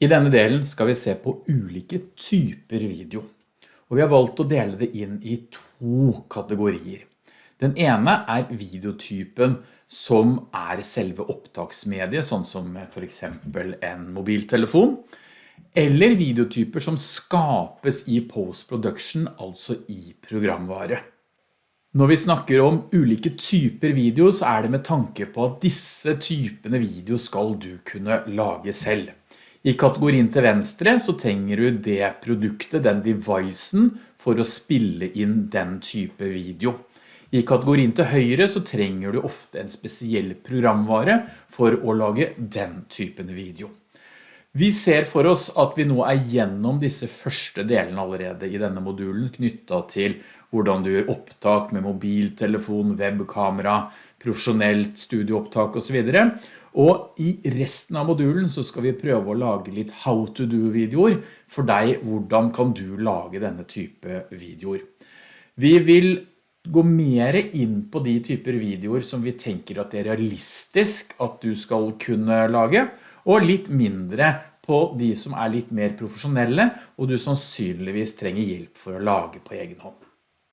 I denne delen skal vi se på ulike typer video, og vi har valgt å dele det inn i to kategorier. Den ene er videotypen som er selve opptaksmediet, sånn som for eksempel en mobiltelefon, eller videotyper som skapes i post-production, altså i programvare. Når vi snakker om ulike typer video, så er det med tanke på at disse typene video skal du kunne lage selv. I kategorien til venstre så trenger du det produktet, den devicen, for å spille inn den type video. I kategorien til høyre så trenger du ofte en spesiell programvare for å lage den typen video. Vi ser for oss at vi nå er gjennom disse første delene allerede i denne modulen knyttet til hvordan du gjør opptak med mobiltelefon, webkamera, profesjonelt studieopptak og så videre. Og i resten av modulen så skal vi prøve å lage litt how to do videoer for deg, hvordan kan du lage denne type videoer. Vi vil gå mer inn på de typer videoer som vi tenker at det er realistisk at du skal kunne lage, og litt mindre på de som er litt mer profesjonelle, og du sannsynligvis trenger hjelp for å lage på egen hånd.